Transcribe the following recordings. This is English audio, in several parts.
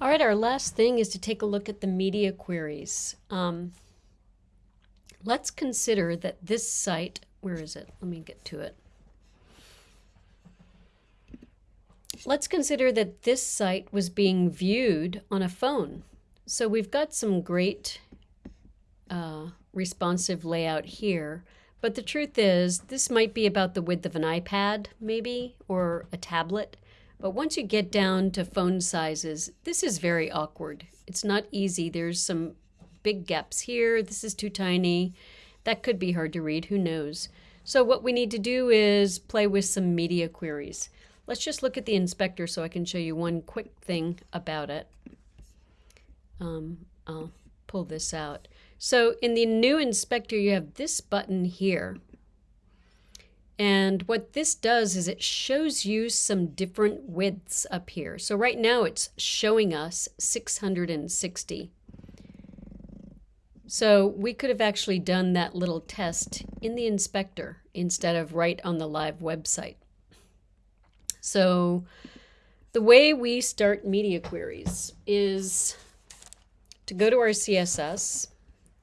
All right, our last thing is to take a look at the media queries. Um, let's consider that this site, where is it? Let me get to it. Let's consider that this site was being viewed on a phone. So we've got some great uh, responsive layout here, but the truth is this might be about the width of an iPad maybe, or a tablet. But once you get down to phone sizes, this is very awkward. It's not easy. There's some big gaps here. This is too tiny. That could be hard to read. Who knows? So what we need to do is play with some media queries. Let's just look at the inspector so I can show you one quick thing about it. Um, I'll pull this out. So in the new inspector, you have this button here. And what this does is it shows you some different widths up here. So right now it's showing us 660. So we could have actually done that little test in the inspector instead of right on the live website. So the way we start media queries is to go to our CSS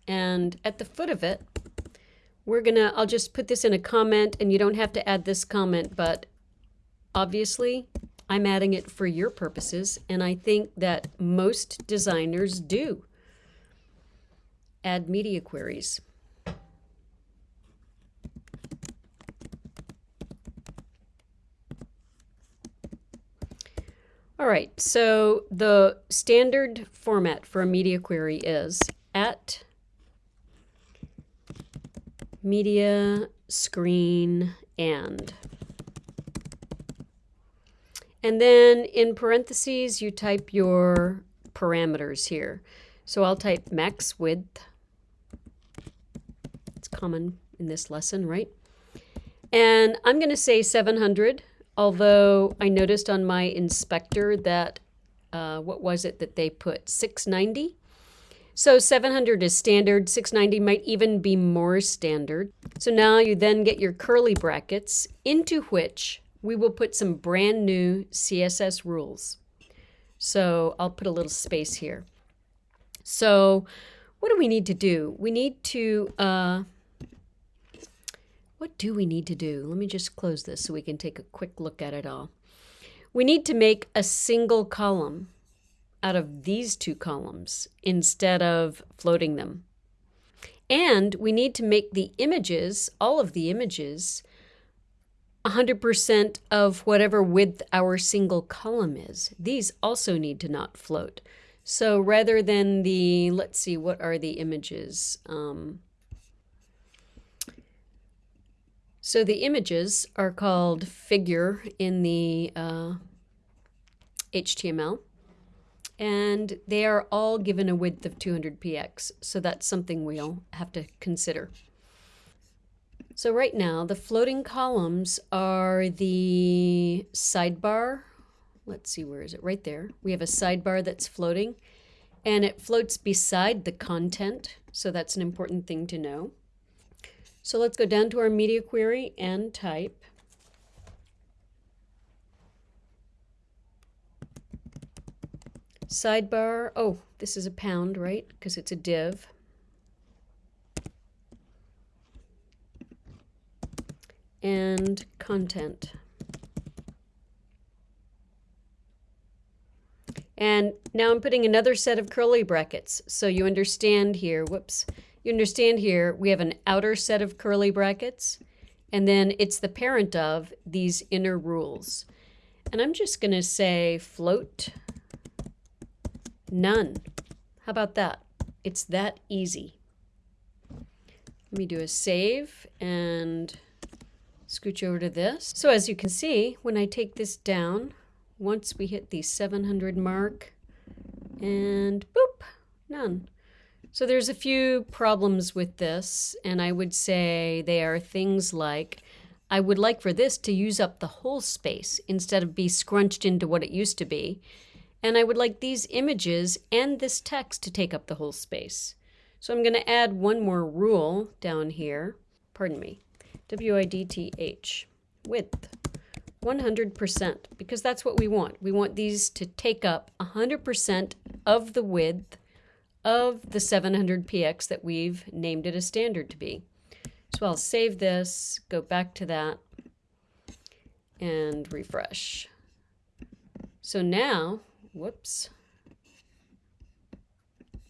and at the foot of it, we're gonna, I'll just put this in a comment and you don't have to add this comment, but obviously I'm adding it for your purposes and I think that most designers do add media queries. All right, so the standard format for a media query is at media screen and. And then in parentheses, you type your parameters here. So I'll type max width. It's common in this lesson, right? And I'm going to say 700, although I noticed on my inspector that, uh, what was it that they put, 690? So 700 is standard, 690 might even be more standard. So now you then get your curly brackets into which we will put some brand new CSS rules. So I'll put a little space here. So what do we need to do? We need to, uh, what do we need to do? Let me just close this so we can take a quick look at it all. We need to make a single column out of these two columns instead of floating them. And we need to make the images, all of the images, 100% of whatever width our single column is. These also need to not float. So rather than the, let's see, what are the images? Um, so the images are called figure in the uh, HTML and they are all given a width of 200 px, so that's something we'll have to consider. So right now, the floating columns are the sidebar. Let's see, where is it? Right there. We have a sidebar that's floating, and it floats beside the content, so that's an important thing to know. So let's go down to our media query and type Sidebar, oh, this is a pound, right? Because it's a div. And content. And now I'm putting another set of curly brackets. So you understand here, whoops, you understand here, we have an outer set of curly brackets, and then it's the parent of these inner rules. And I'm just going to say float None. How about that? It's that easy. Let me do a save and scooch over to this. So as you can see, when I take this down, once we hit the 700 mark, and boop, none. So there's a few problems with this, and I would say they are things like, I would like for this to use up the whole space instead of be scrunched into what it used to be. And I would like these images and this text to take up the whole space. So I'm going to add one more rule down here. Pardon me. W-I-D-T-H. Width 100% because that's what we want. We want these to take up 100% of the width of the 700px that we've named it a standard to be. So I'll save this, go back to that, and refresh. So now, whoops,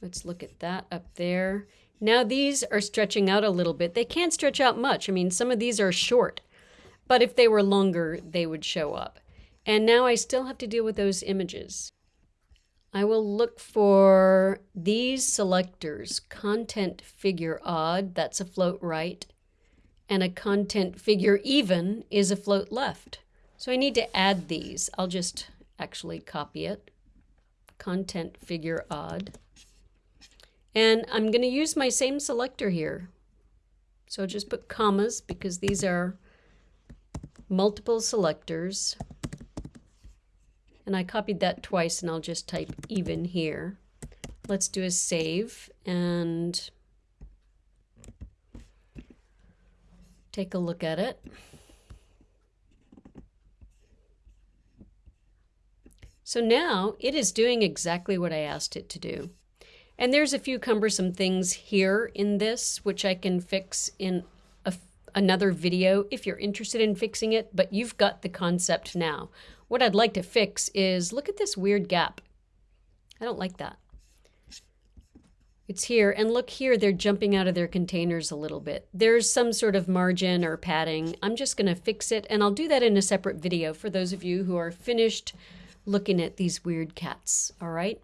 let's look at that up there. Now these are stretching out a little bit. They can't stretch out much. I mean, some of these are short, but if they were longer, they would show up. And now I still have to deal with those images. I will look for these selectors, content figure odd, that's a float right, and a content figure even is a float left. So I need to add these. I'll just actually copy it. Content figure odd. And I'm going to use my same selector here. So just put commas because these are multiple selectors. And I copied that twice and I'll just type even here. Let's do a save and take a look at it. So now it is doing exactly what I asked it to do. And there's a few cumbersome things here in this, which I can fix in a, another video if you're interested in fixing it, but you've got the concept now. What I'd like to fix is, look at this weird gap. I don't like that. It's here, and look here, they're jumping out of their containers a little bit. There's some sort of margin or padding. I'm just gonna fix it, and I'll do that in a separate video for those of you who are finished looking at these weird cats, all right?